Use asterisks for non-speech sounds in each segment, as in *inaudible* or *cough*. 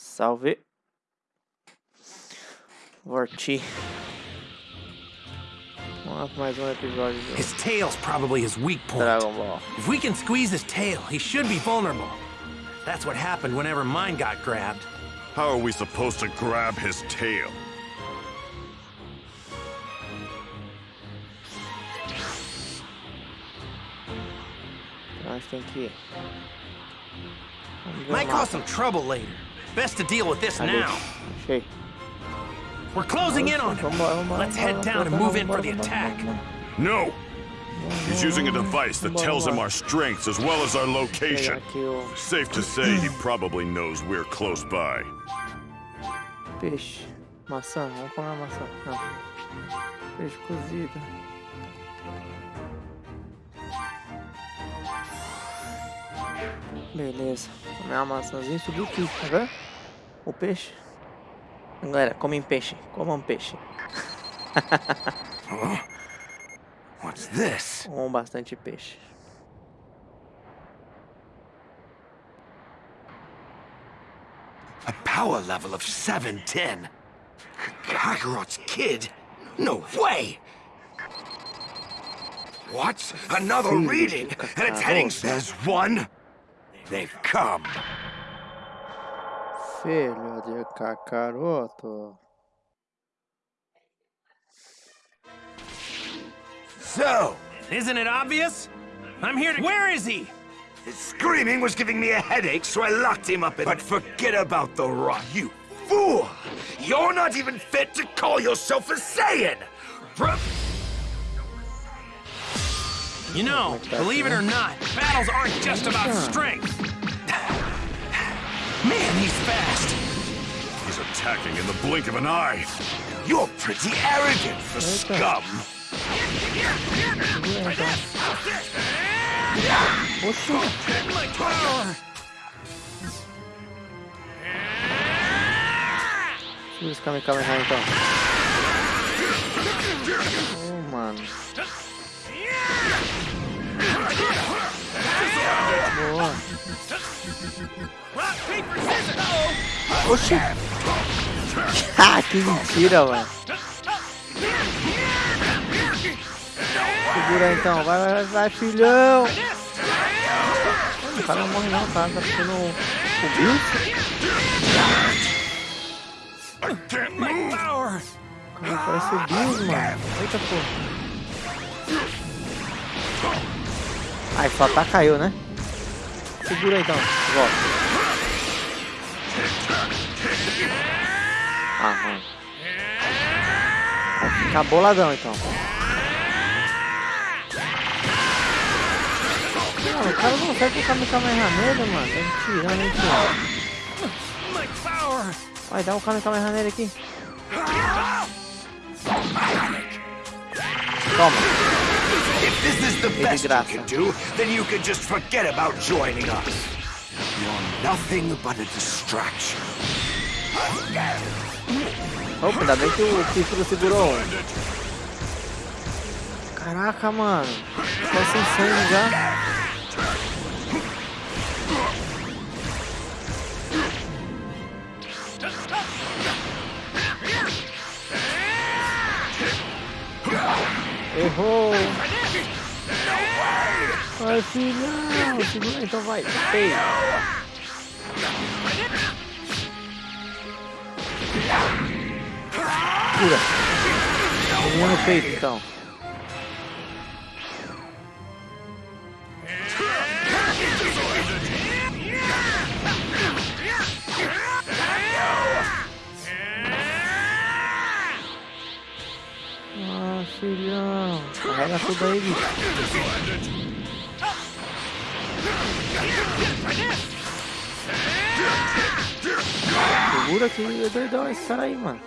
Salve. Vorti. Vamos lá pra mais um episódio do His tail's probably his weak point. Dragon Ball. If we can squeeze his tail, he should be vulnerable. That's what happened whenever mine got grabbed. How are we supposed to grab his tail? Então a gente tem que... Vamos ver Might cause some trouble later. Best to deal with this now. Achei. We're closing in on him. Vambora, vambora, Let's head down and move in for the attack. No! He's using a device that tells him our strengths as well as our location. Safe to say he probably knows we're close by. peixe. Maçã, vamos comer a maçã. Não. Peixe cozido. Beleza. Uma maçãzinha subiu aqui, tá vendo? O peixe. Galera, comem peixe. Comam peixe. *laughs* What's this? Comam bastante peixe. A power level of 710. Kakarot's kid? No way! What? Another reading? And its heading says one? They've come. Filho de cacaroto. So, Isn't it obvious? I'm here to. Where is he? his screaming was giving me a headache, so I locked him up in But forget about the rot, you fool! You're not even fit to call yourself a Saiyan! Pro- You know, believe it or not, battles aren't just about strength. *sighs* Man, he's fast. He's attacking in the blink of an eye. You're pretty arrogant for scum. Oxi. My power. Tira esse Kame Kamehameha então. Oh, mano. Boa. Oxi. *laughs* Ah, que mentira, mano. Segura então. Vai, vai, vai, filhão. O cara não morre não, o cara tá ficando o. O cara parece o Bills, mano. Eita, pô. Ai, só tá caiu, né? Segura aí, então. Volta. Aham. Vai ficar boladão, então. Mano, o cara não consegue colocar no Kamehameha mano. Tá me tirando, hein, tio. Vai, dá um Kamehameha nele aqui. Toma. If this is the best you can do, then you can just forget about joining us. You're nothing but a distraction. Opa, ainda bem que o Kifuro segurou. Caraca, mano. Tô sem sangue já. *laughs* Errou. Vai, filhão. Segura, então vai. Ei. Cura. Vamos no peito, então. Filhão. Carrega tudo aí, bicho. Segura que é doidão esse cara aí, mano.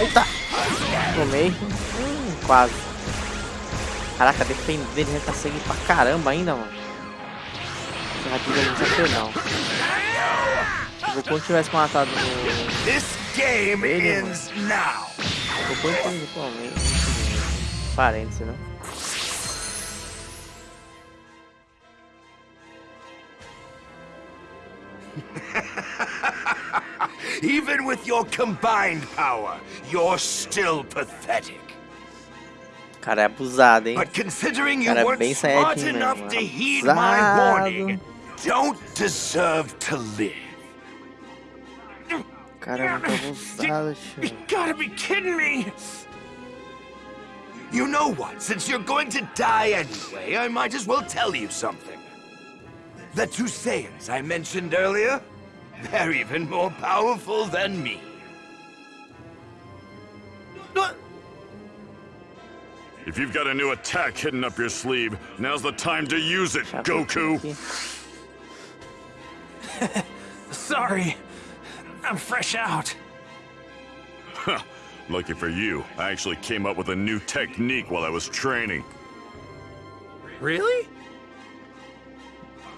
Eita! Tomei. Hum, quase. Caraca, defender ele tá seguindo pra caramba ainda, mano. Esse é muito feio, não. O Goku tivesse matado o This game Ele, ends now. Parênteses, *laughs* né? Even with your combined power, you're still pathetic. Cara, é abusado, hein? But considering you Cara, é weren't bem smart enough mesmo, to heed my warning, don't deserve to live. Cara, é muito abusado, You gotta be kidding me! You know what? Since you're going to die anyway, I might as well tell you something. The two Saiyans I mentioned earlier, they're even more powerful than me. What? If you've got a new attack hidden up your sleeve, now's the time to use it, Goku. *laughs* Sorry. I'm fresh out. Lucky for you, I actually came up with a new technique while I was training. Really?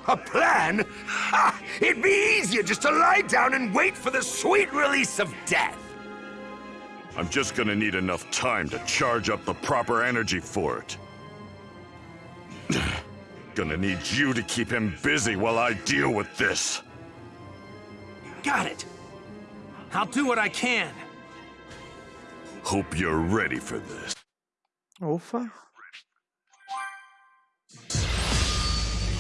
A plan? Ha! It'd be easier just to lie down and wait for the sweet release of death. I'm just gonna need enough time to charge up the proper energy for it. *sighs* gonna need you to keep him busy while I deal with this. Got it. I'll do what I can. Hope you're ready for this. Ufa.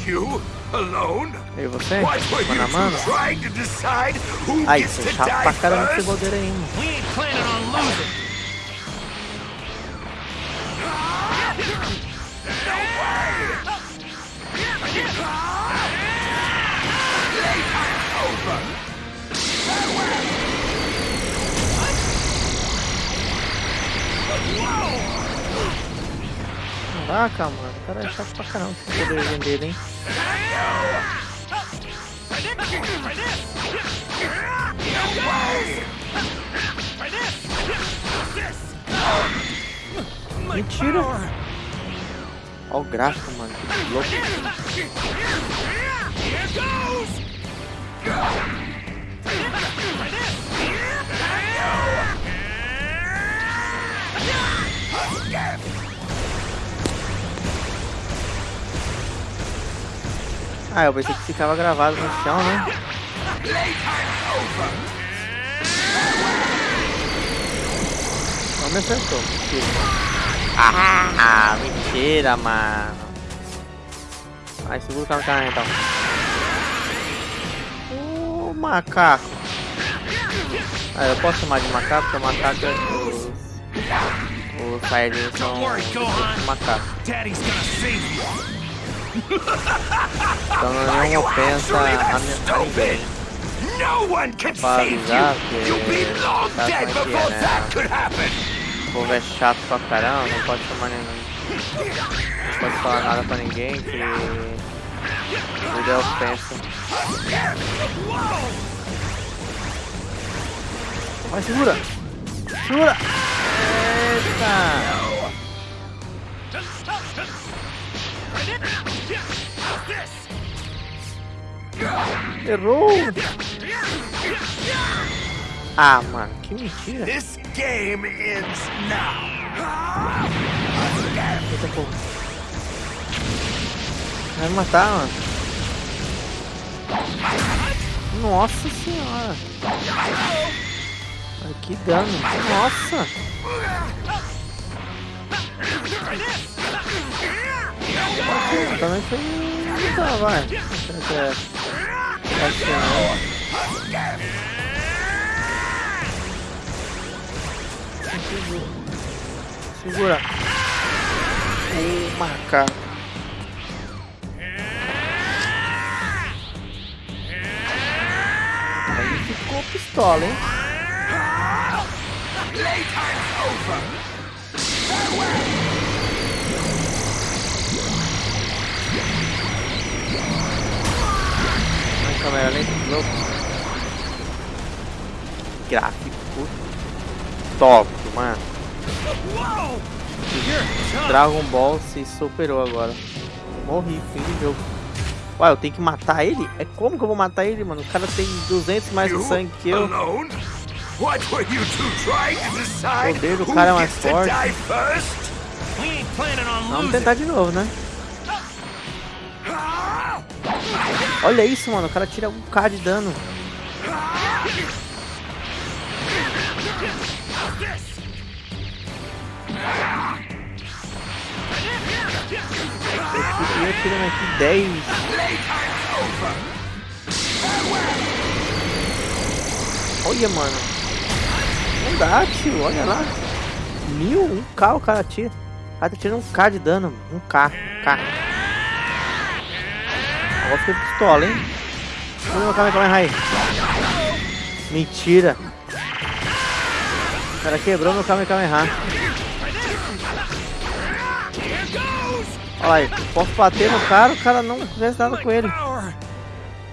You alone? E você? What were you Mano a two trying to decide who Ai, gets to é chato die pra caramba esse first? poder aí. We ain't planning on losing. Caraca, mano. O cara é chato pra caramba esse poderzinho dele, hein? Mentira! Olha o gráfico, mano. Que louco. Ah, eu pensei que ficava gravado no chão, né? Não me acertou, mentira. Ah, mentira, mano. Ai, segura o cara então. Ô, macaco. Ah, eu posso chamar de macaco, porque macaco é os... Os saiyajins são Don't worry, Gohan. os macaco. Daddy's gonna save you. *laughs* Então não é nenhuma ofensa a, minha, a ninguém. No one can Para save avisar you! que You'll be long tá dead como é que before é, né? that could happen! O povo é chato pra caramba, não pode chamar nenhum. Não pode falar nada pra ninguém que. Tudo é ofensa. Vai, segura! Segura! Eita! Errou! Ah, mano, que mentira! This game ends now! Eita porra. Vai me matar, mano. Nossa senhora. Que dano. Nossa. Também foi. Tá, vai. É. Não. Segura. Segura. O macaco. Aí ficou pistola, hein? Ai, câmera lenta, louco. Gráfico top, mano. Dragon Ball se superou agora. Morri, fim de jogo. Ué, eu tenho que matar ele? É como que eu vou matar ele, mano? O cara tem 200 mais de sangue que eu. What were you two trying to decide poder do who cara é mais gets to forte. die first? We ain't planning on Vamos losing. tentar de novo, né? Olha isso, mano. O cara tira um K de dano. Eu tirando aqui 10. Olha, mano. Não dá, tio. Olha lá. Mil, um K o cara tira. O cara tá tirando um K de dano. Um K. K. Agora fica pistola, hein? Calma, calma, calma, aí. Mentira. O cara quebrou meu Kamehameha. Olha aí, posso bater no cara, o cara não fez nada com ele.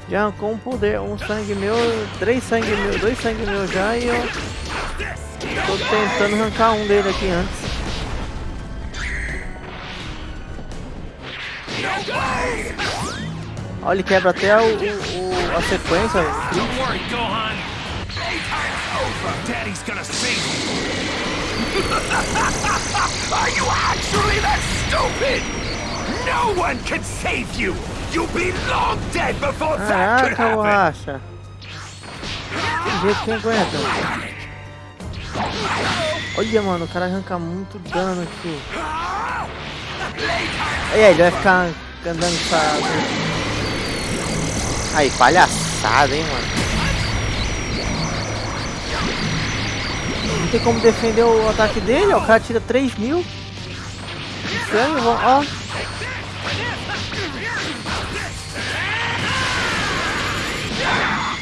Já arrancou um poder, um sangue meu, três sangue meu, dois sangue meu já e eu tô tentando arrancar um dele aqui antes. Olha, ele quebra até o, o a sequência. Don't worry, Gohan. Daddy's gonna save you. Are you actually that stupid? No one can save you! You'll be long dead before that could Caraca, happen! borracha. Tem jeito que aguenta. Olha, mano, o cara arranca muito dano aqui. E aí, ele vai ficar andando essa... Aí, palhaçada, hein, mano. Não tem como defender o ataque dele, ó. O cara tira 3 mil. Estranho, ó.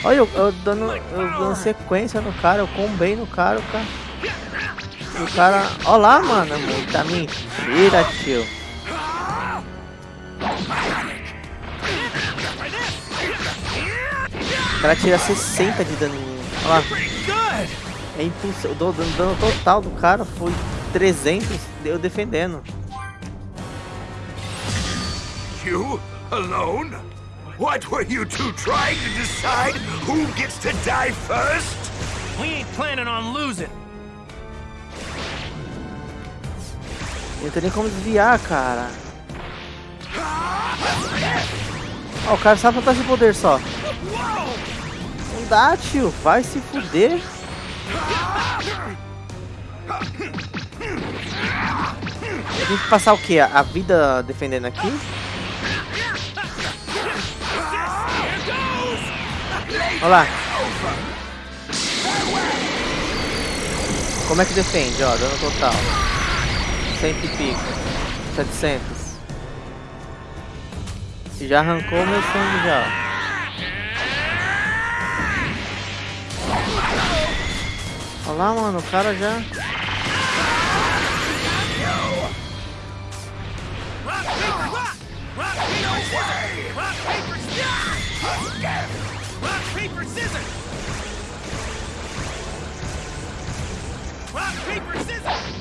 Olha, eu, eu dando, eu dando sequência no cara, eu combei no cara, o cara. O cara. Olha lá, mano, muita mentira, tio. O cara tira 60 de daninho. Olha lá. É impossível. O dano total do cara foi 300, deu defendendo. You? Alone? What were you two trying to decide who gets to die first? We ain't planning on losing. Não tem nem como desviar, cara. Ó, o cara sabe botar esse poder só. Não dá, tio. Vai se fuder. Tem que passar o que? A vida defendendo aqui? Olha lá. Como é que defende, ó, dano total. 100 e pico. 700. Já arrancou meu sangue já. Olha lá, mano, o cara já... Rock, paper, scissors! Rock, paper, scissors!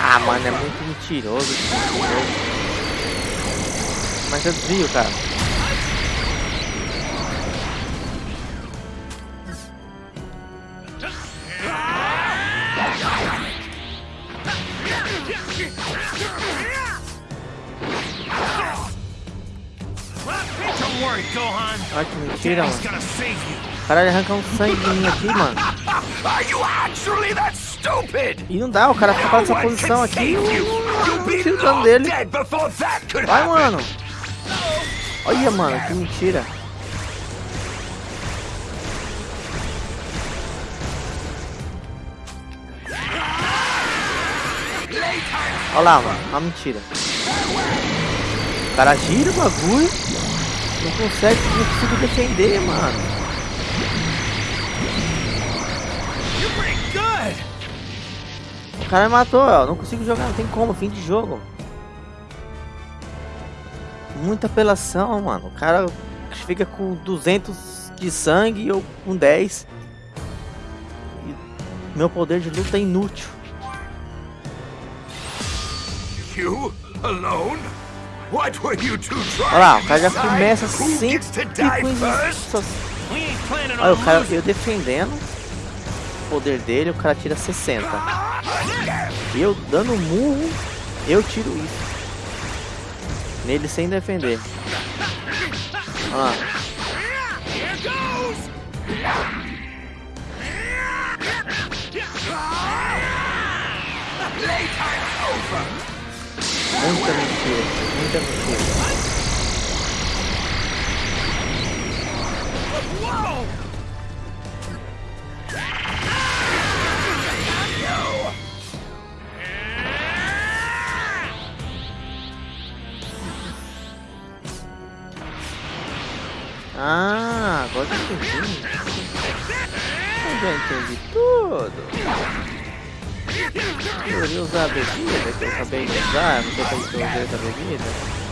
Ah, mano, é muito mentiroso. mentiroso. Mas eu desvio, cara. Gohan. Olha que mentira, Daddy's mano. gonna save you. Caralho, arranca um sangue de mim aqui, mano. Are you actually that stupid? E não dá, o cara fica nessa No one posição can aqui. save you. You'll Eu be tiro o dano long dele. dead before that could Vai, happen. mano. Olha, mano, que mentira. Olha lá, mano, uma mentira. O cara gira o bagulho. Não consegue, não consigo defender, mano. O cara me matou, ó. Não consigo jogar, não tem como, fim de jogo. Muita apelação, mano. O cara fica com 200 de sangue e eu com 10. E meu poder de luta é inútil. You? Alone? Olha lá, o to cara já começa who sempre gets to com die isso. first? We ain't planning Olha, on o cara, losing. eu defendendo o poder dele, o cara tira 60. Eu dando um murro, eu tiro isso. Nele sem defender. Olha lá. Here goes! Muita mentira, muita mentira. Ah, agora entendi. Eu já entendi tudo. Eu usar a bebida que eu acabei de usar, não sei como que eu usei essa bebida.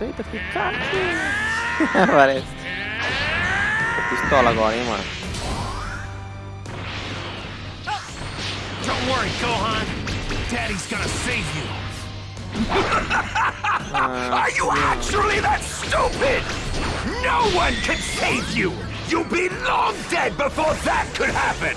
Combinação perfeita, ficar Parece. Pistola agora, hein, mano. Don't worry, Gohan. Daddy's gonna save you. *laughs* Are you actually that stupid? No one can save you! You'll be long dead before that could happen!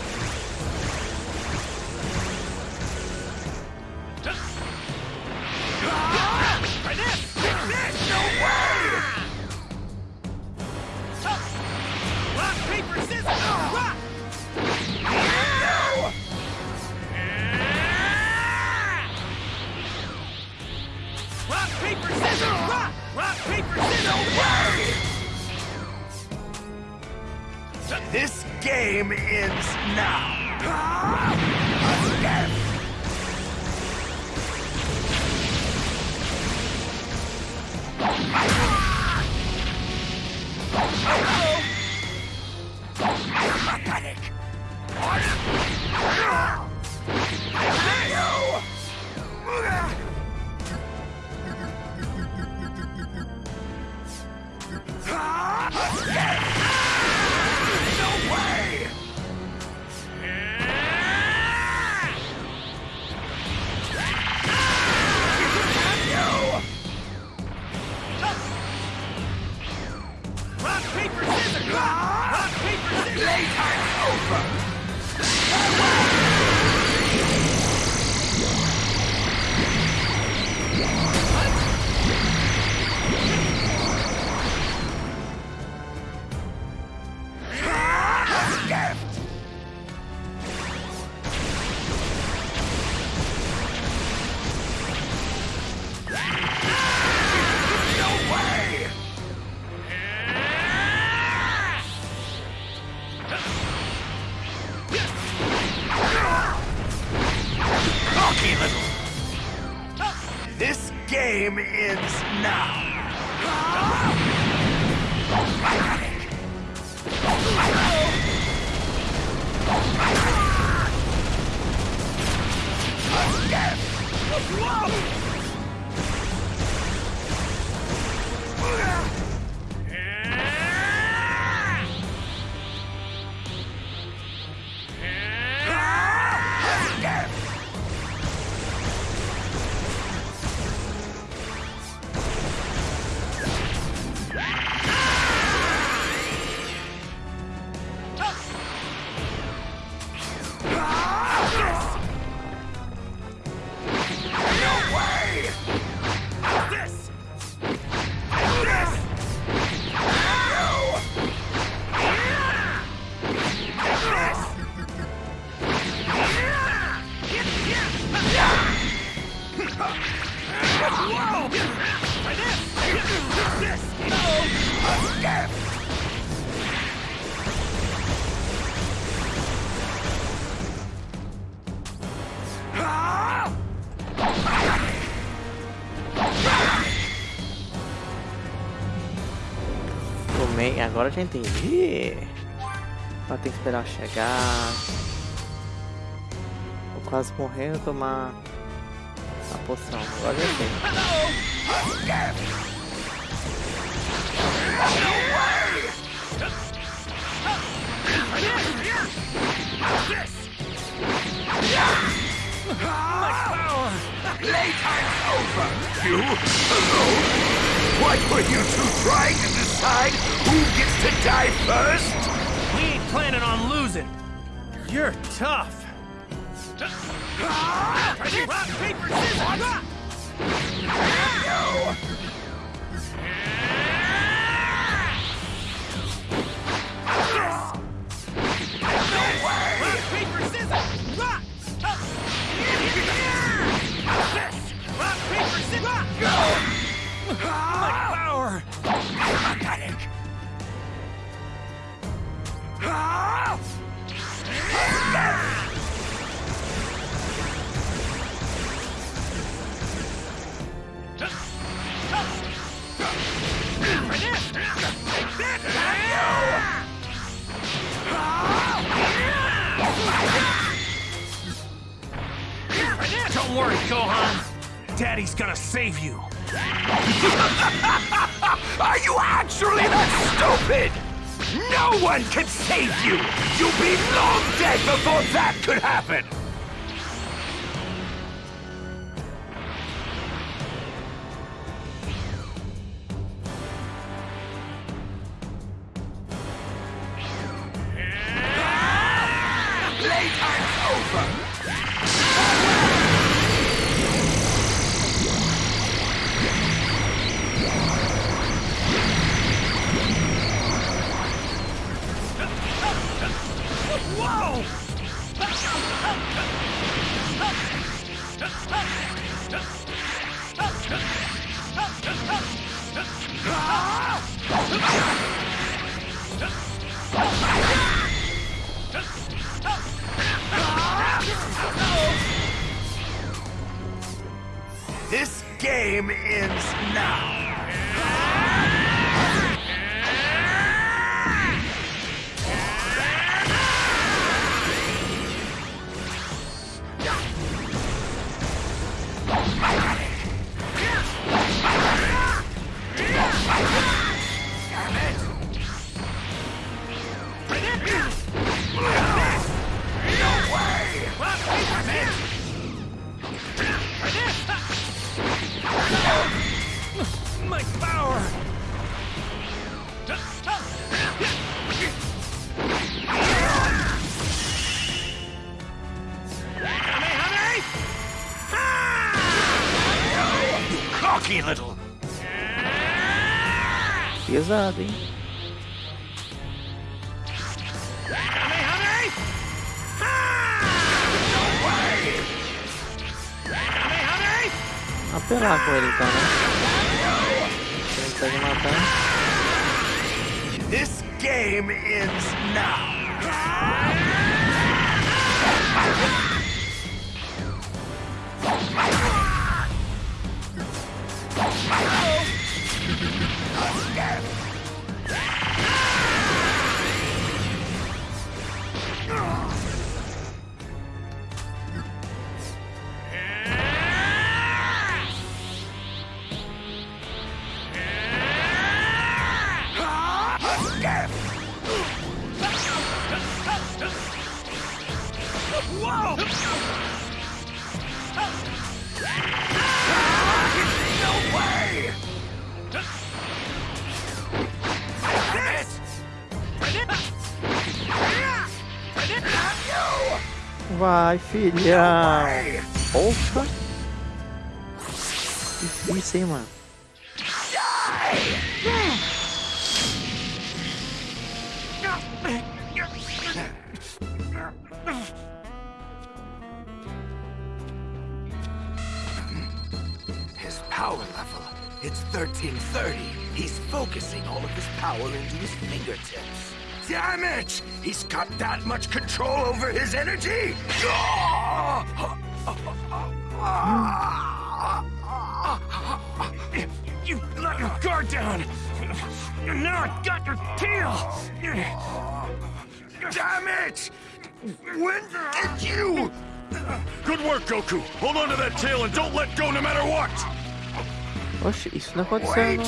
Tomei, agora eu já entendi. Só tem que esperar chegar. Vou quase morrendo, tomar A poção. Agora já tem. Playtime's over! You? Alone? What were you two trying to decide who gets to die first? We ain't planning on losing. You're tough. Paper! Rock, paper, scissors! Rock! This! Rock, paper, scissors! Rock! Go! Don't worry, Gohan. Daddy's gonna save you. *laughs* Are you actually that stupid? No one can save you! You'll be long dead before that could happen! Playtime's *laughs* over! Pesado, hein? Vai, filhão! Porra! Difícil, hein, mano? His power level, it's 1330. He's focusing all of his power into his fingertips. Damn it! He's got that much control over his energy! You let your guard down! Now I got your tail! Damn it! When did you Good work, Goku. Hold on to that tail and don't let go no matter what. Isso não Wait!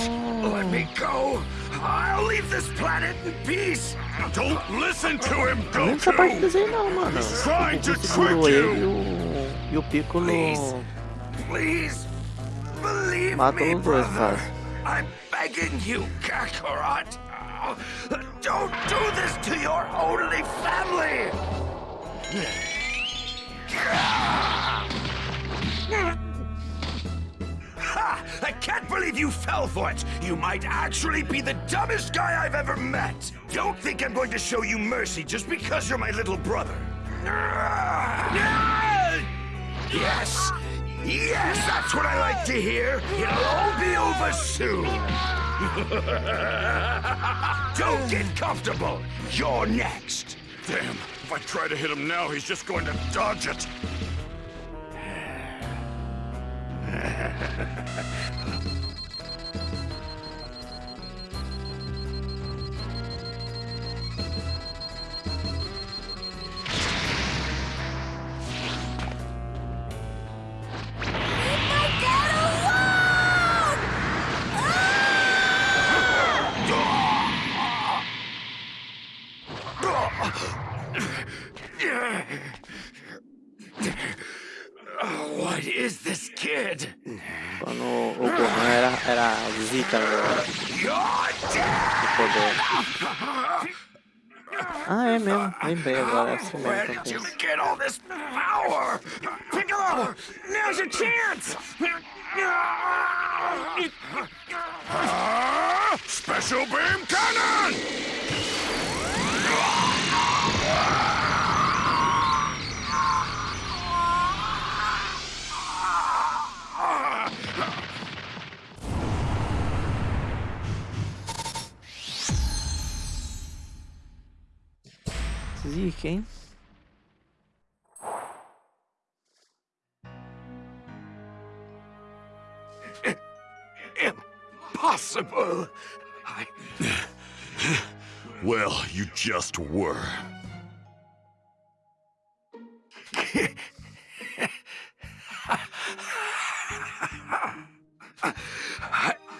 Let me go! I'll leave this planet in peace! Don't listen to him, Não nessa parte do Goku. desenho não, mano. trying to trick you. E o Piccolo... Please. Please! Believe Mata me, brother! I'm begging you, Kakarot! Don't do this to your only family! *laughs* I can't believe you fell for it! You might actually be the dumbest guy I've ever met! Don't think I'm going to show you mercy just because you're my little brother! Yes! Yes, that's what I like to hear! It'll all be over soon! *laughs* Don't get comfortable! You're next! Damn, if I try to hit him now, he's just going to dodge it. Ha ha ha ha ha. All this just were. I... *laughs*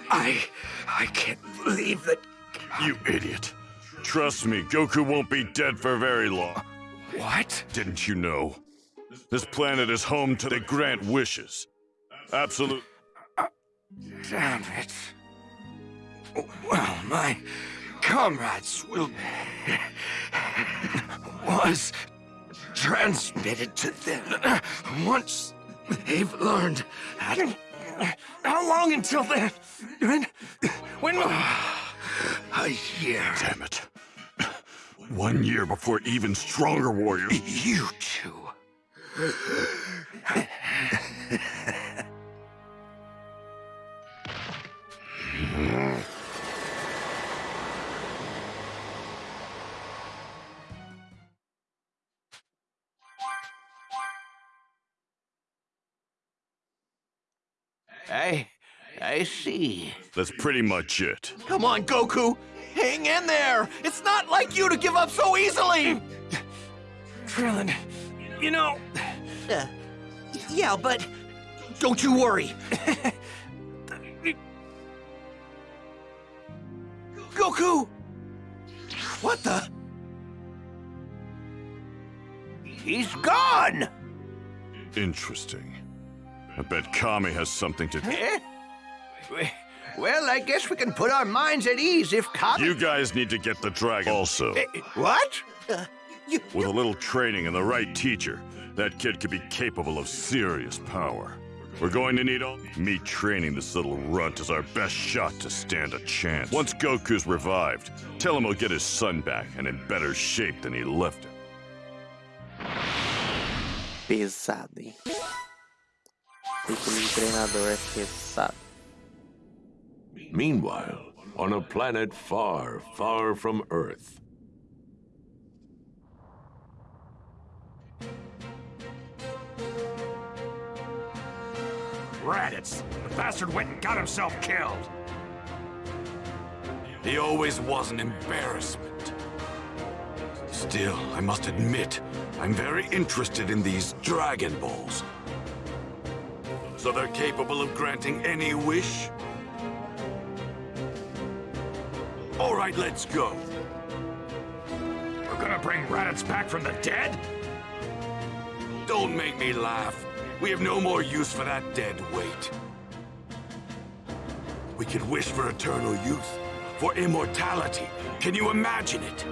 I... I can't believe that... You idiot. Trust me, Goku won't be dead for very long. What? Didn't you know? This planet is home to the grant wishes. Absolute. Damn it. Well, my comrades will... was transmitted to them once they've learned how. How long until then? When... When... will... A year. Damn it. One year before even stronger warriors. You two. That's pretty much it. Come on, Goku! Hang in there! It's not like you to give up so easily! Krillin, you know, Uh, yeah, but don't you worry. Goku! What the? He's gone! Interesting. I bet Kami has something to. Eh? Well, I guess we can put our minds at ease if Kami... You guys need to get the dragon. Also, Eh, What? Uh, you, with a little training and the right teacher, that kid could be capable of serious power. We're going to need all. Me training this little runt is our best shot to stand a chance. Once Goku's revived, tell him he'll get his son back and in better shape than he left him. Pesado, hein? Título de treinador é pesado. Meanwhile, on a planet far, far from Earth, Raditz, the bastard went and got himself killed. He always was an embarrassment. Still, I must admit, I'm very interested in these Dragon Balls. So they're capable of granting any wish? All right, let's go. We're gonna bring Raditz back from the dead? Don't make me laugh. We have no more use for that dead weight. We could wish for eternal youth, for immortality. Can you imagine it?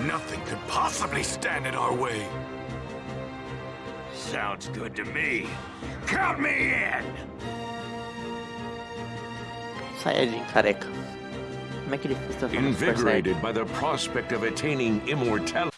Nothing could possibly stand in our way. Sounds good to me. Count me in! Saiyajin careca. Invigorated by the prospect of attaining immortality.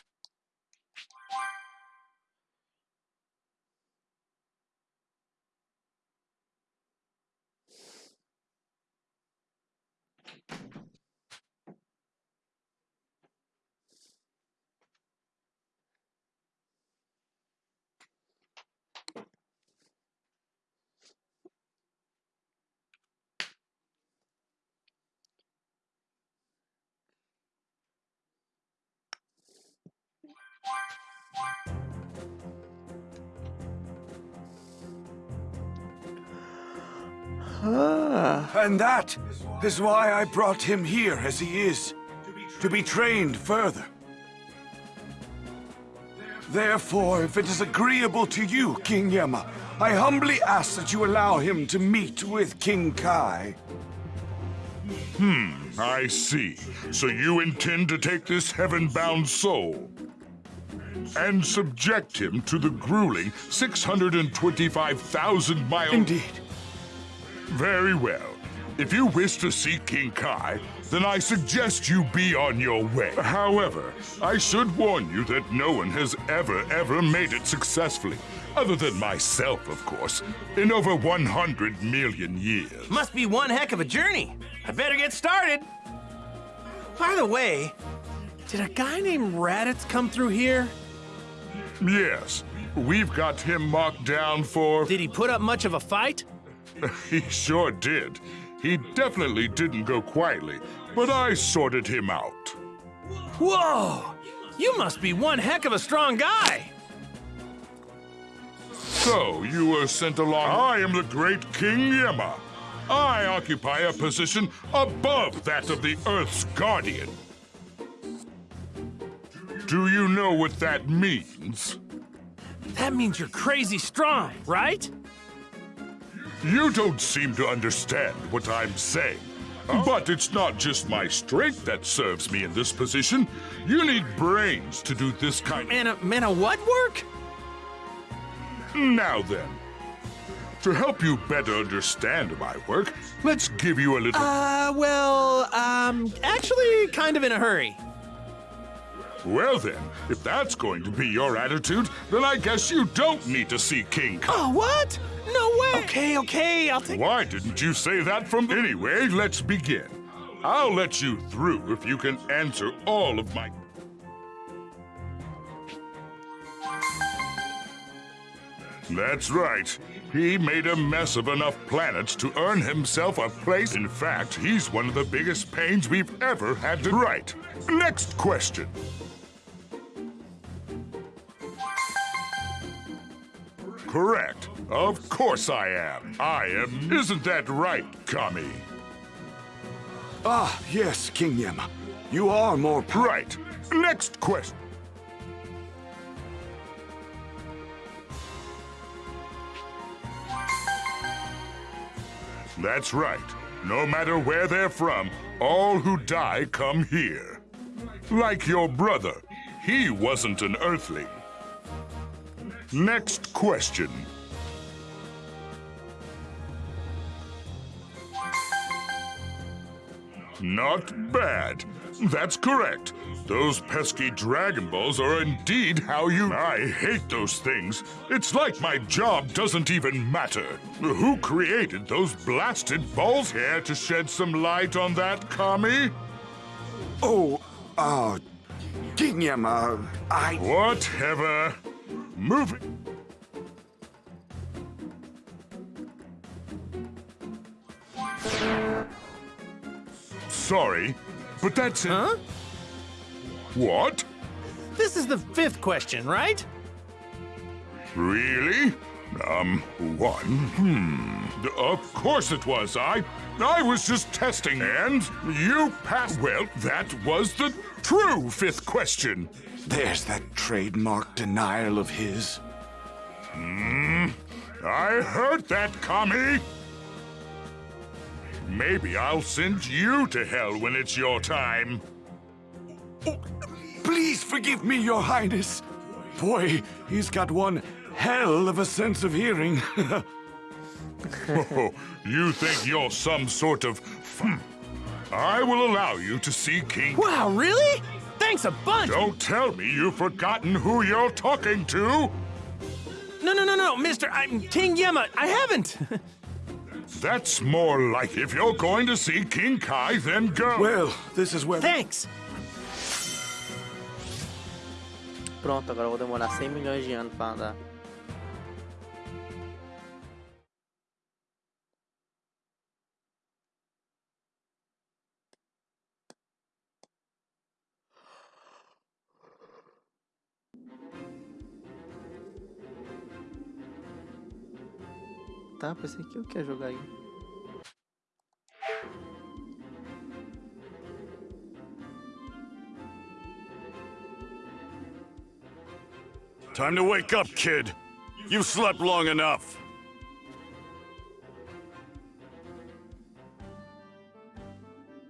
And that is why I brought him here as he is, to be trained further. Therefore, if it is agreeable to you, King Yemma, I humbly ask that you allow him to meet with King Kai. Hmm, I see. So you intend to take this heaven-bound soul and subject him to the grueling 625,000 mile... Indeed. Very well. If you wish to see King Kai, then I suggest you be on your way. However, I should warn you that no one has ever, ever made it successfully. Other than myself, of course, in over 100 million years. Must be one heck of a journey. I better get started. By the way, did a guy named Raditz come through here? Yes, we've got him marked down for... Did he put up much of a fight? *laughs* He sure did. He definitely didn't go quietly, but I sorted him out. Whoa! You must be one heck of a strong guy! So, you were sent along. I am the great King Yemma. I occupy a position above that of the Earth's guardian. Do you know what that means? That means you're crazy strong, right? You don't seem to understand what I'm saying. But it's not just my strength that serves me in this position. You need brains to do this kind of... Man, a, man, a what work? Now then, to help you better understand my work, let's give you a little... Uh, well, um, actually, kind of in a hurry. Well then, if that's going to be your attitude, then I guess you don't need to see King Kong. Oh, what? Okay, okay, I'll take. Why didn't you say that from... Anyway, let's begin. I'll let you through if you can answer all of my... That's right. He made a mess of enough planets to earn himself a place. In fact, he's one of the biggest pains we've ever had to write. Next question. Correct. Of course I am. I am. Isn't that right, Kami? Ah, yes, King Yemma. You are more. Right. Next question. That's right. No matter where they're from, all who die come here. Like your brother. He wasn't an Earthling. Next question. Not bad. That's correct. Those pesky Dragon Balls are indeed how you... I hate those things. It's like my job doesn't even matter. Who created those blasted balls? Care to shed some light on that, Kami? Oh, uh, King Yemma, I... Whatever. Move it. Sorry, but that's it. Huh? What? This is the fifth question, right? Really? Um, one? Hmm. Of course it was. I. I was just testing. And you passed. Well, that was the true fifth question. There's that trademark denial of his. Hmm. I heard that, Kami. Maybe I'll send you to hell when it's your time. Oh, please forgive me, Your Highness. Boy, he's got one hell of a sense of hearing. oh, *laughs* you think you're some sort of... I will allow you to see King... Wow, really? Thanks a bunch! Don't tell me you've forgotten who you're talking to! No, no, no, no, mister, I'm King Yemma. I haven't! *laughs* That's more like if you're going to see King Kai, then go. Well, this is where... Thanks! Pronto, agora eu vou demorar 100 milhões de anos pra andar. Tá, pensei que eu quero jogar aí. Time to wake up, kid. You've slept long enough.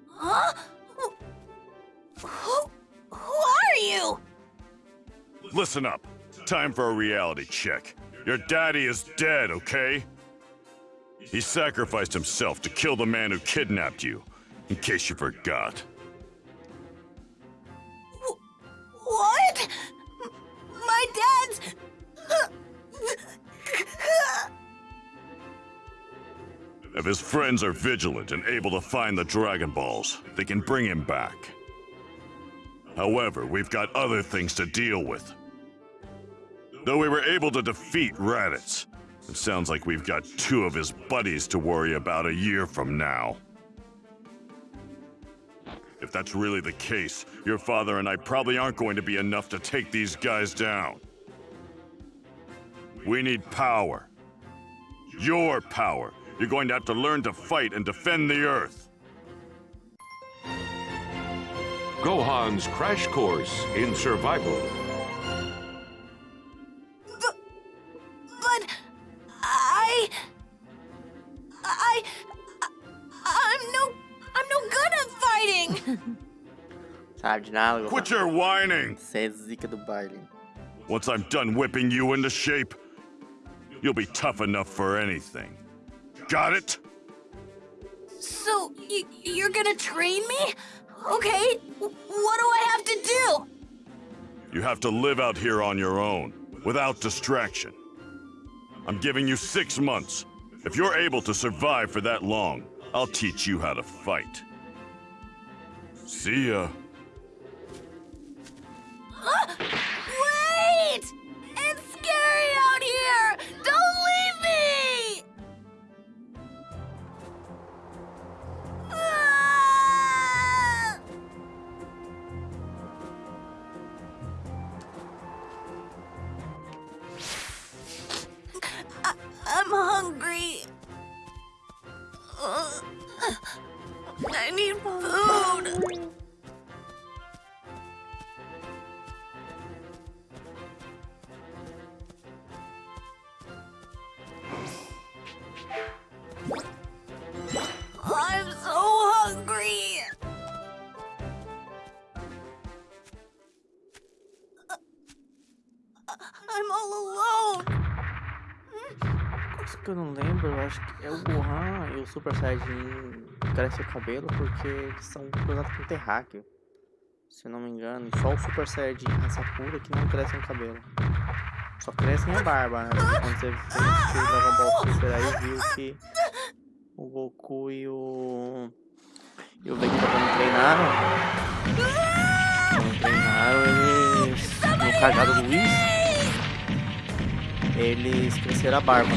Huh? Who, who are you? Listen up. Time for a reality check. Your daddy is dead, okay? He sacrificed himself to kill the man who kidnapped you, in case you forgot. What? My dad's... If his friends are vigilant and able to find the Dragon Balls, they can bring him back. However, we've got other things to deal with. Though we were able to defeat Raditz, it sounds like we've got two of his buddies to worry about a year from now. If that's really the case, your father and I probably aren't going to be enough to take these guys down. We need power. Your power. You're going to have to learn to fight and defend the Earth. Gohan's Crash Course in Survival. Sabe de nada, Gohan. Quit your whining! Você é zica do baile. Once I'm done whipping you into shape, you'll be tough enough for anything. Got it? So you're gonna train me? Okay. What do I have to do? You have to live out here on your own, without distraction. I'm giving you six months. If you're able to survive for that long, I'll teach you how to fight. See ya. *gasps* Wait! It's scary out here! Don't I'm all alone. Coisa que eu não lembro, eu acho que é o Gohan e o Super Saiyajin crescem o cabelo porque eles são cruzados com terráqueo. Se eu não me engano, só o Super Saiyajin raça pura que não cresce o cabelo. Só crescem a barba, né? Quando você assistiu o Dragon Ball Super aí, viu que o Goku e o. E o Vegeta quando treinaram. Quando treinaram, eles. No cajado do Whis, eles cresceram a barba.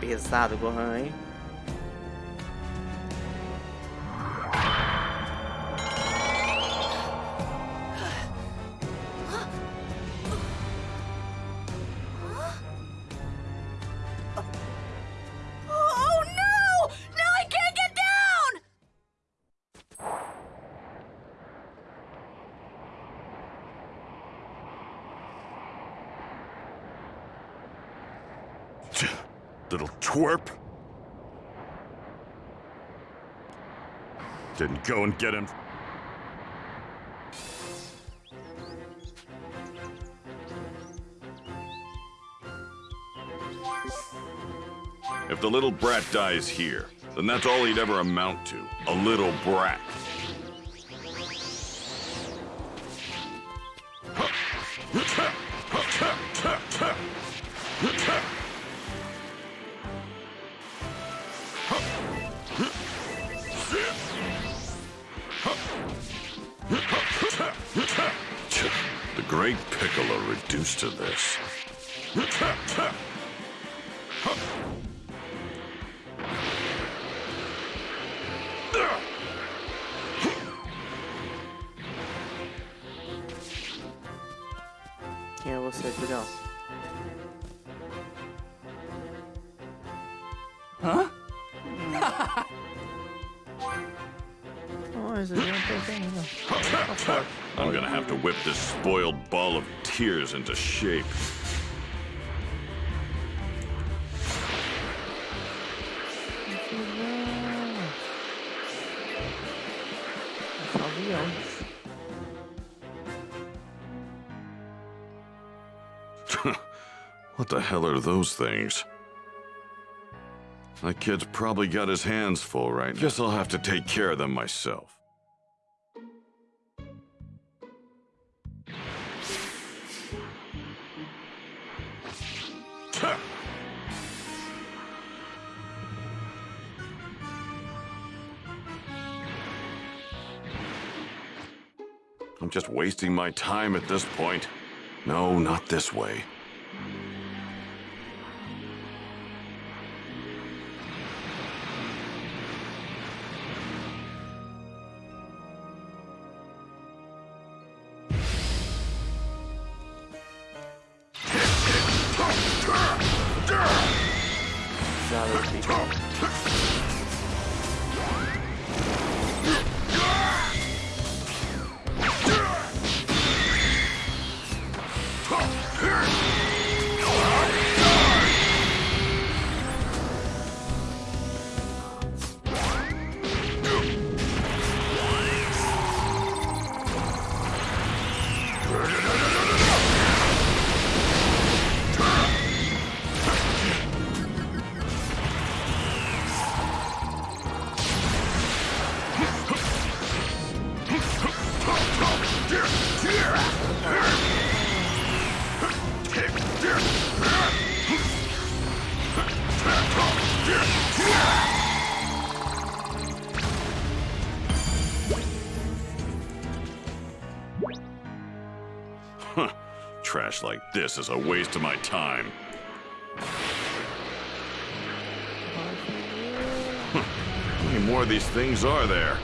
Pesado, Gohan, hein? Go and get him. If the little brat dies here, then that's all he'd ever amount to. A little brat. Oh, esse Julião tá. I'm gonna have to whip this spoiled ball of tears into shape. *laughs* What the hell are those things? That kid's probably got his hands full right now. Guess I'll have to take care of them myself. Just wasting my time at this point. No, not this way. This is a waste of my time. How many more of these things are there?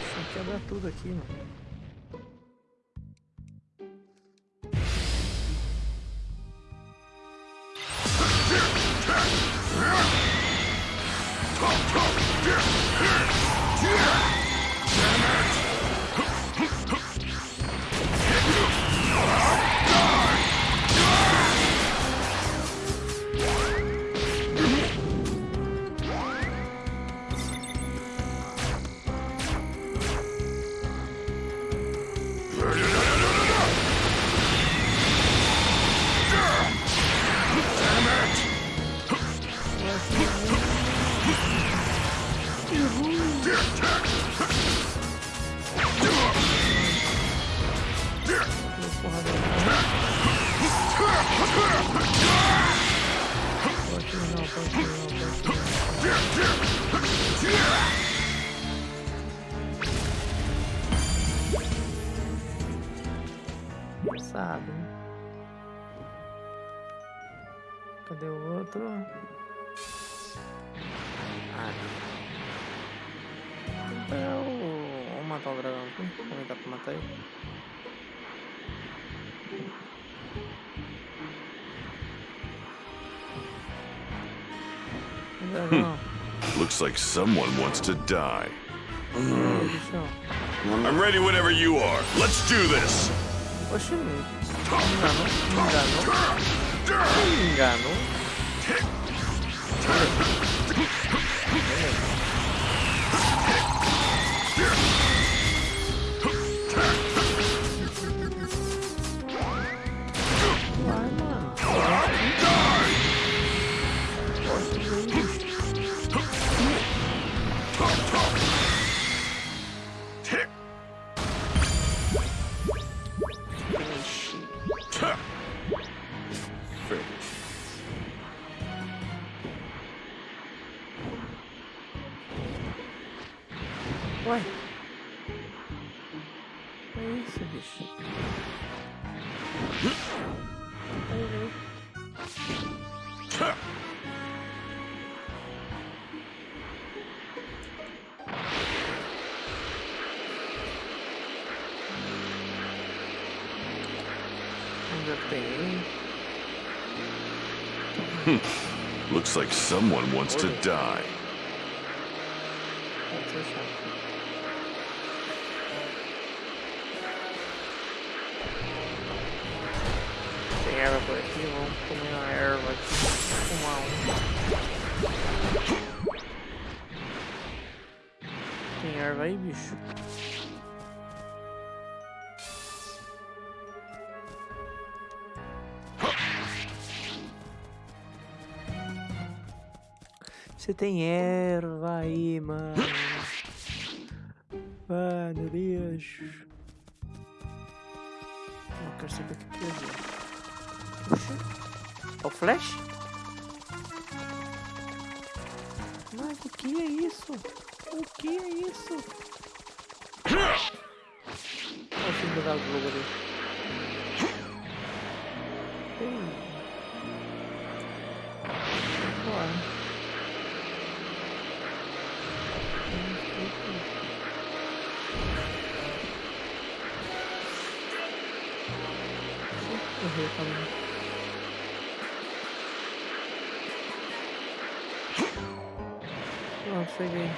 Like someone wants to die. Ei. I'm ready whenever you are. Let's do this. Oxi, me enganou, Ué? Like someone wants to die. Tem erva aí, mano. Mano, bicho. Eu quero saber o que que é. Oxi. É o flash? Mas o que é isso? O que é isso? Olha o filme da Globo ali. Ei. Cheguei.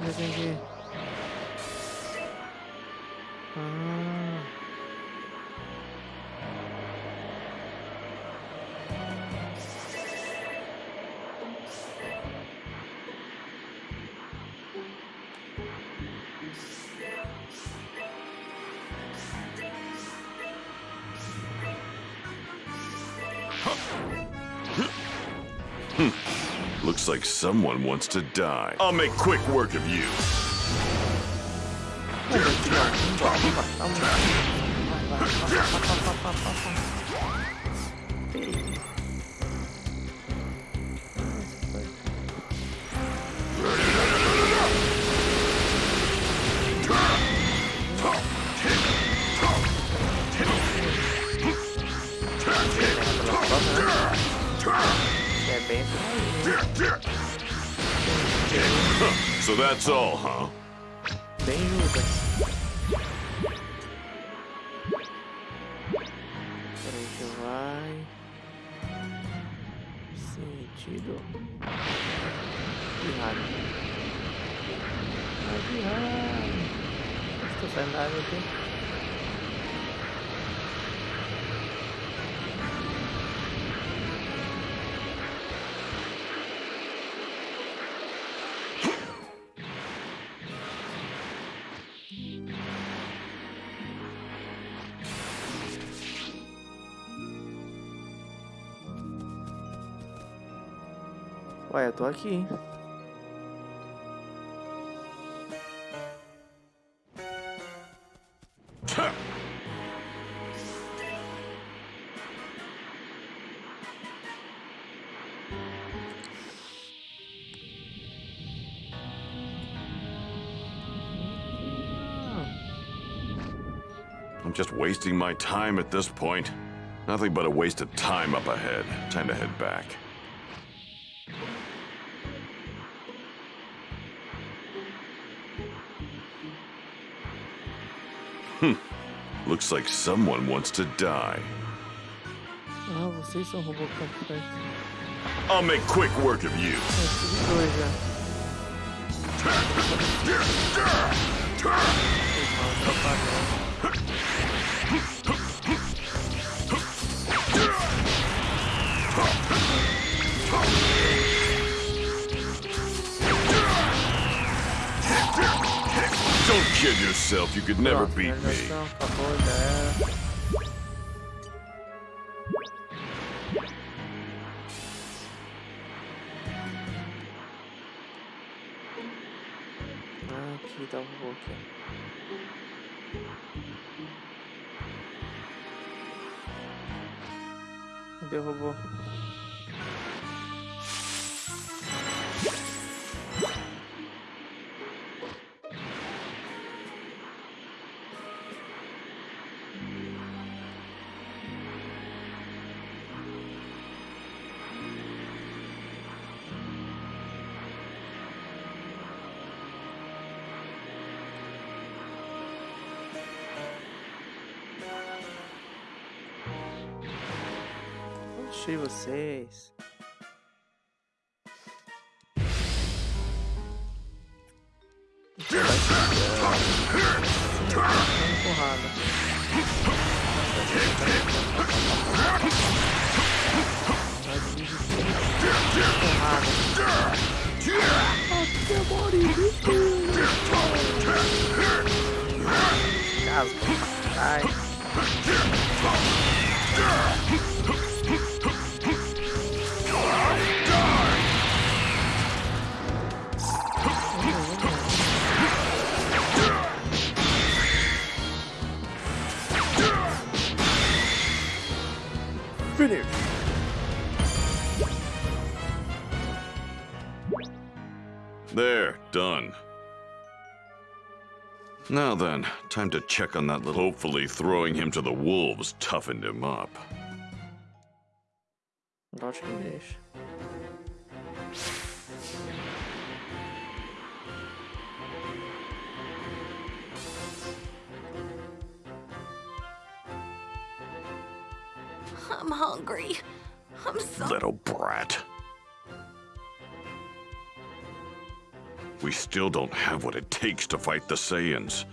Já entendi. Ah. *laughs* *laughs* Looks like someone wants to die. I'll make quick work of you. Né? So that's all, huh? Tô aqui. I'm just wasting my time at this point. Nothing but a waste of time up ahead. Time to head back. Hmm. Looks like someone wants to die. Ah, vocês são robô completo. I'll make quick work of you. É tudo dois já. Irmão, só padrão. kid yourself. You could never beat me. Vocês. Time to check on that little. Hopefully, throwing him to the wolves toughened him up. Acho que. I'm hungry. I'm so. Little brat. We still don't have what it takes to fight the Saiyans.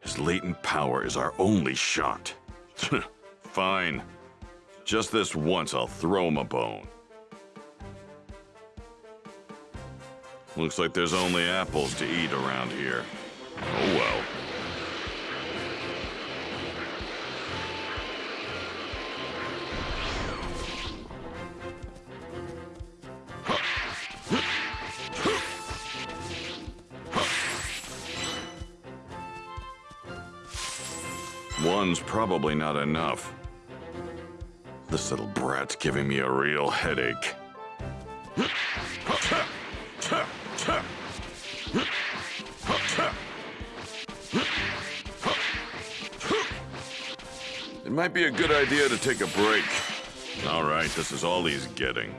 His latent power is our only shot. *laughs* Fine. Just this once, I'll throw him a bone. Looks like there's only apples to eat around here. Probably not enough. This little brat's giving me a real headache. It might be a good idea to take a break. All right, this is all he's getting.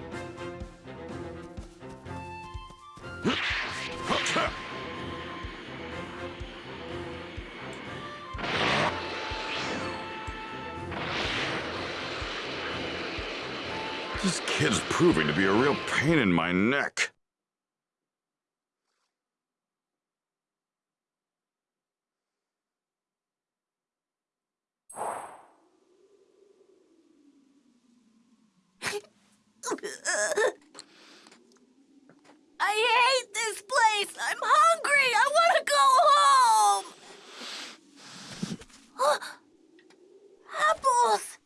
Proving to be a real pain in my neck. I hate this place. I'm hungry. I want to go home. apples.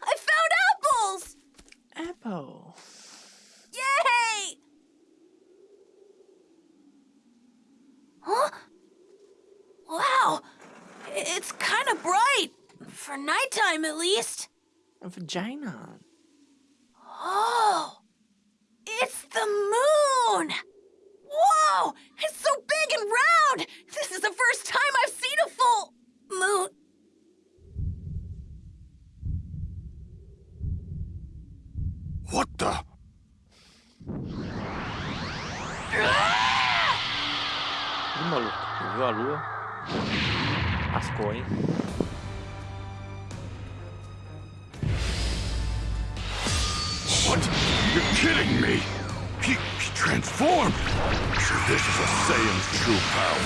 I found apples. Apple. Yay! Huh? Wow. It's kind of bright. For nighttime, at least. A vagina. Oh, it's the moon! Whoa! It's so big and round! This is the first time I've seen a full moon. What the? Ah! Ih, What? You're kidding me! He, he transformed! This is a Saiyan's true power.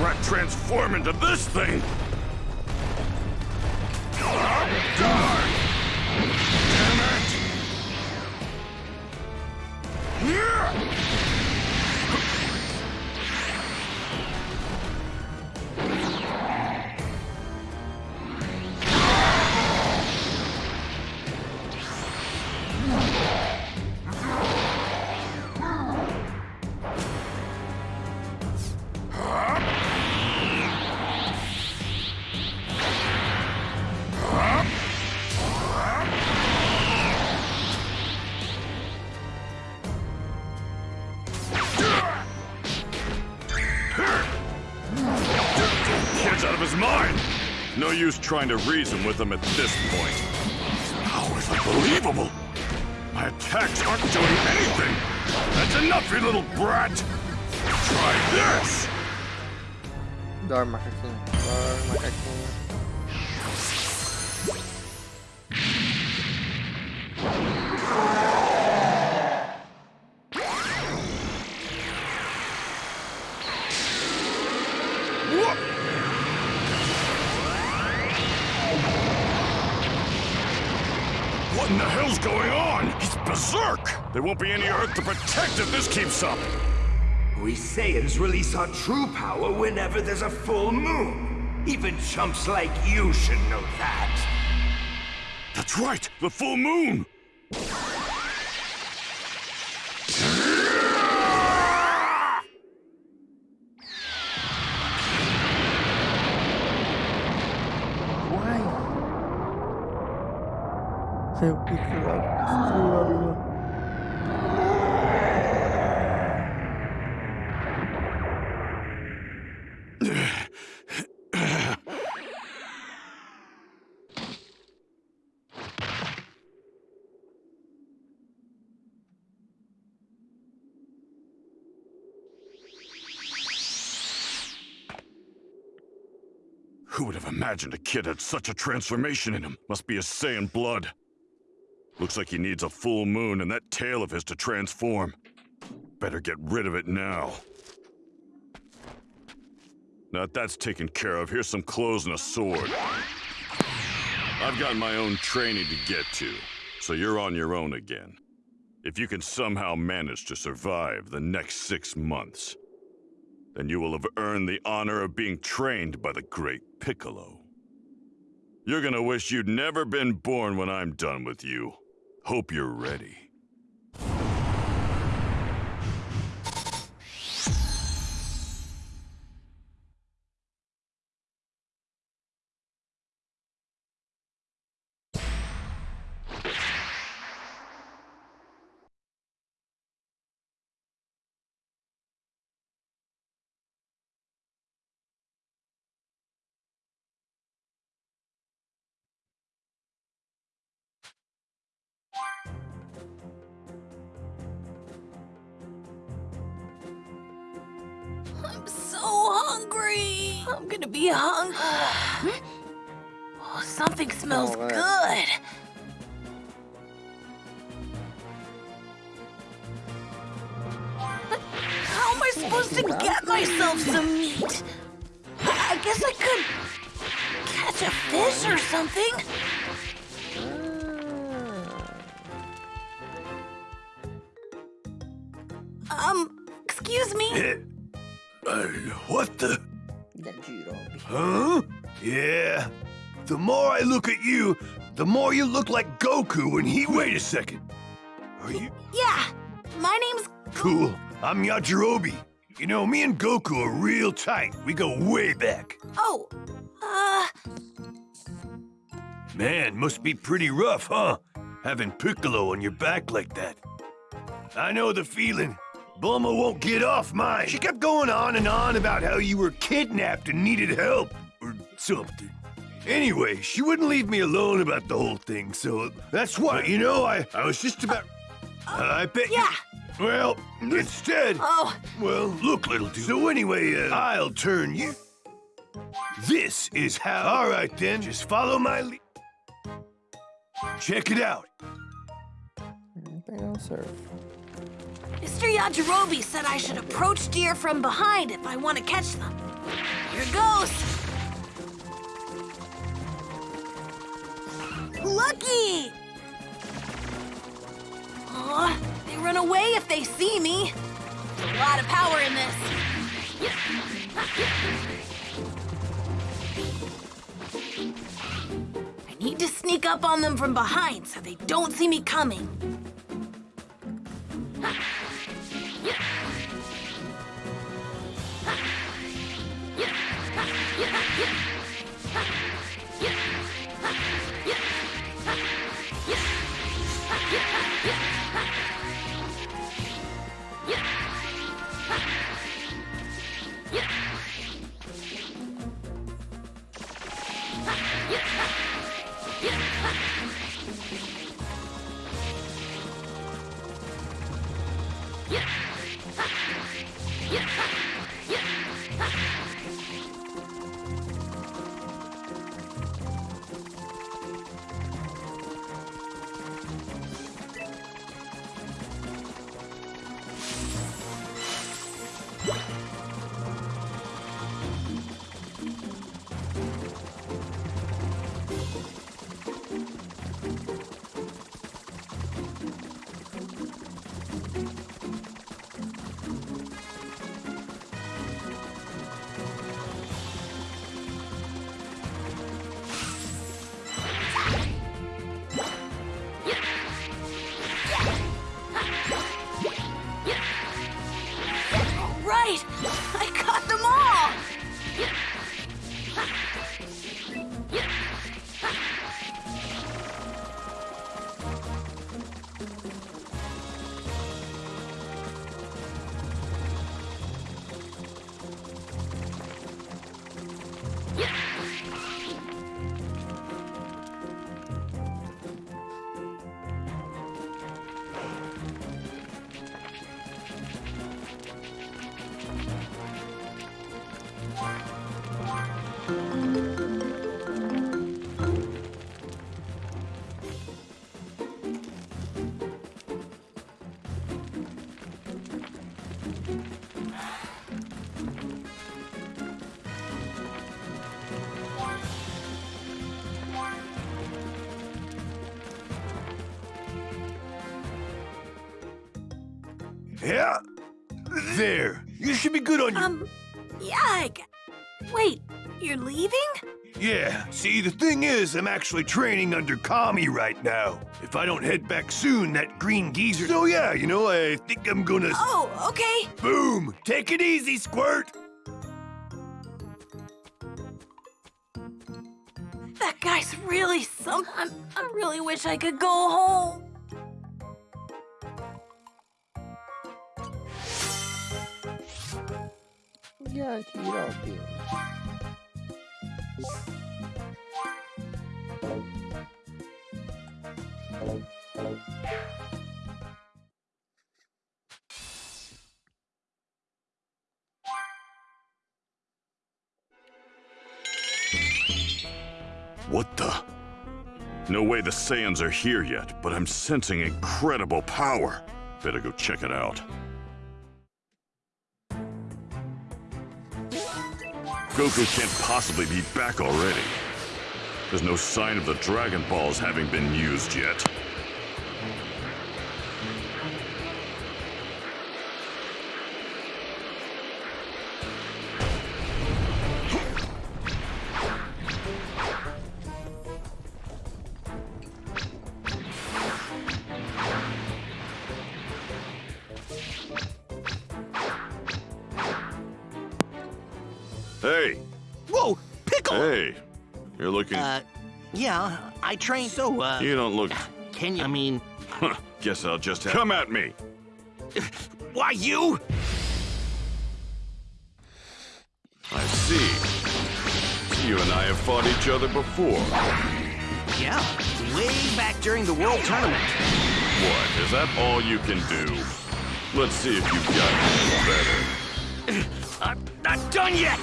Brat transform into this thing? Damn it! Kid's trying to reason with him at this point. His power's unbelievable! My attacks aren't doing anything! That's enough, you little brat! Try this! Macaquinho. Hell's going on? He's berserk! There won't be any Earth to protect if this keeps up! We Saiyans release our true power whenever there's a full moon. Even chumps like you should know that. That's right, the full moon! Uai. Eu imagined a kid had such a transformation in him? Must be a Saiyan blood. Looks like he needs a full moon and that tail of his to transform. Better get rid of it now. Now that that's taken care of, here's some clothes and a sword. I've got my own training to get to, so you're on your own again. If you can somehow manage to survive the next six months, then you will have earned the honor of being trained by the great Piccolo. You're gonna wish you'd never been born when I'm done with you. Hope you're ready. I'm so hungry. I'm gonna be hungry. *sighs* oh, something smells right. good. How am I supposed to get myself some meat? I guess I could catch a fish or something. The more I look at you, the more you look like Goku when he. Wait a second. Are you Yeah, my name's cool? I'm Yajirobe. You know, me and Goku are real tight. We go way back. Oh, uh, Man, must be pretty rough, huh? Having Piccolo on your back like that. I know the feeling. Bulma won't get off mine. She kept going on and on about how you were kidnapped and needed help, or something. Anyway, she wouldn't leave me alone about the whole thing, so that's why, you know, I, I was just about. I bet you- yeah. Well, instead. Oh, Well, look, little dude. So anyway, uh, I'll turn you. This is how. All right, then. Just follow my lead. Check it out. Vou pegar o surf. Mr. Yajirobe said I should approach deer from behind if I want to catch them. Here goes. Lucky! Aw, they run away if they see me. There's a lot of power in this. I need to sneak up on them from behind so they don't see me coming. Right! Should be good on your... Um, yeah, I Wait, you're leaving? Yeah, see, the thing is, I'm actually training under Kami right now. If I don't head back soon, that green geezer... So yeah, you know, I think I'm gonna... Oh, okay. Boom! Take it easy, Squirt! That guy's really some. I'm, I really wish I could go home. Yajirobe. What the? No way the Saiyans are here yet, but I'm sensing incredible power. Better go check it out. Goku can't possibly be back already. There's no sign of the Dragon Balls having been used yet. Yeah, I trained. So, uh, you don't look. can you? I mean, Huh, Guess I'll just have. Come at me! why you? I see. You and I have fought each other before. Yeah, way back during the World Tournament. What? Is that all you can do? Let's see if you've got better. I'm not done yet!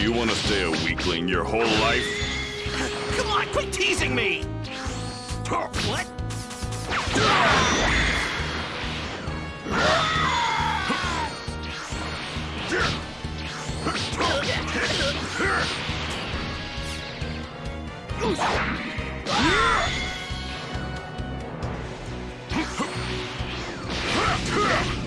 Do you want to stay a weakling your whole life? *laughs* Come on, quit teasing me! What? *laughs*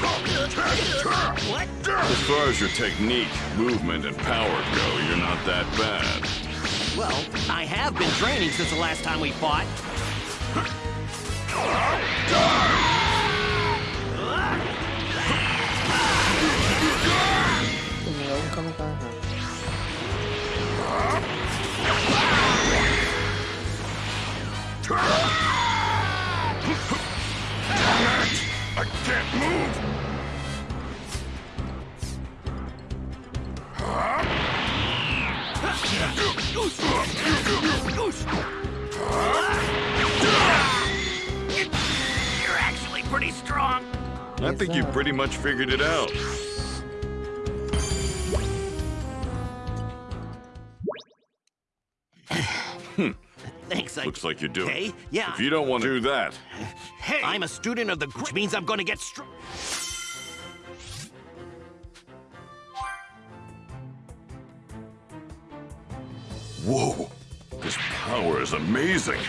What? As far as your technique, movement, and power go, you're not that bad. Well, I have been training since the last time we fought. Tomei *laughs* I can't move! You're actually pretty strong. I think you've pretty much figured it out. *sighs* Hmm. Thanks, I... Looks like you're doing. Okay, yeah. If you don't want to do that, Hey! I'm a student of the... Which means I'm gonna get strong. whoa, this power is amazing.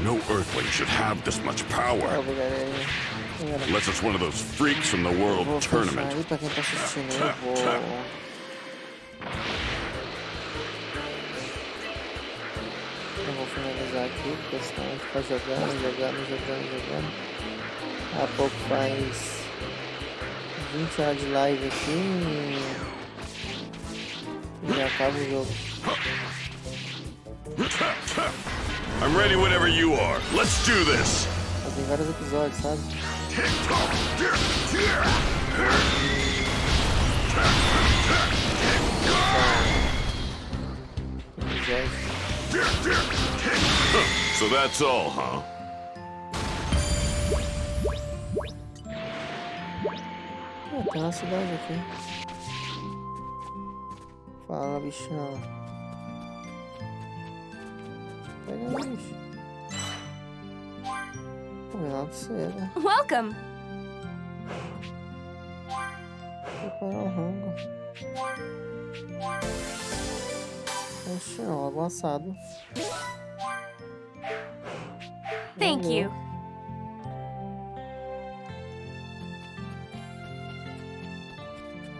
No Earthling should have this much power. Salve, galerinha. Galera, Unless it's one of those freaks from the World Tournament. Aqui, porque senão a gente fica jogando, jogando, jogando, jogando. Daqui a pouco faz 20 horas de live aqui e já acaba o jogo. I'm ready whenever you are. Let's do this. Tem vários episódios, sabe? Episódios. So that's all, huh? Ah, tem uma cidade aqui. Fala, bichão. Pega aí, bicho. Combinado de você, né? Welcome. Preparar o rango. Oxe, ó, avançado. Thank Valeu. you.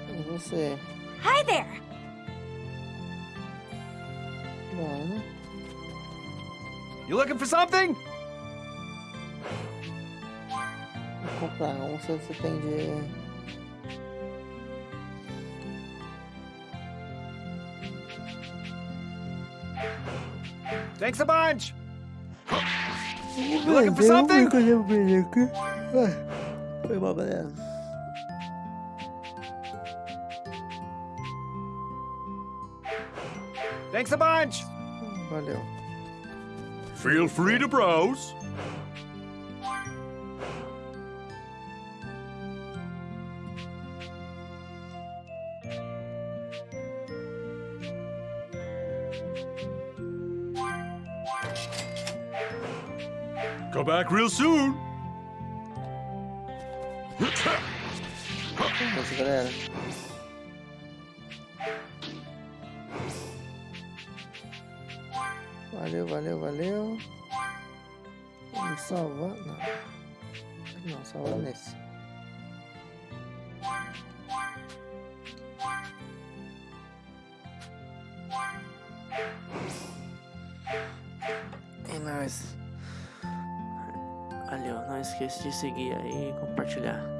E você? Hi there. Mano. You looking for something? Vou comprar se você tem de. Thanks a bunch. You looking for something? Foi mal, galera. Thanks a bunch. Valeu. Feel free to browse. Back real soon. Isso, galera. Valeu, valeu, valeu. Vamos salvar. Não. Não, salvar nesse. Esqueça de seguir aí e compartilhar.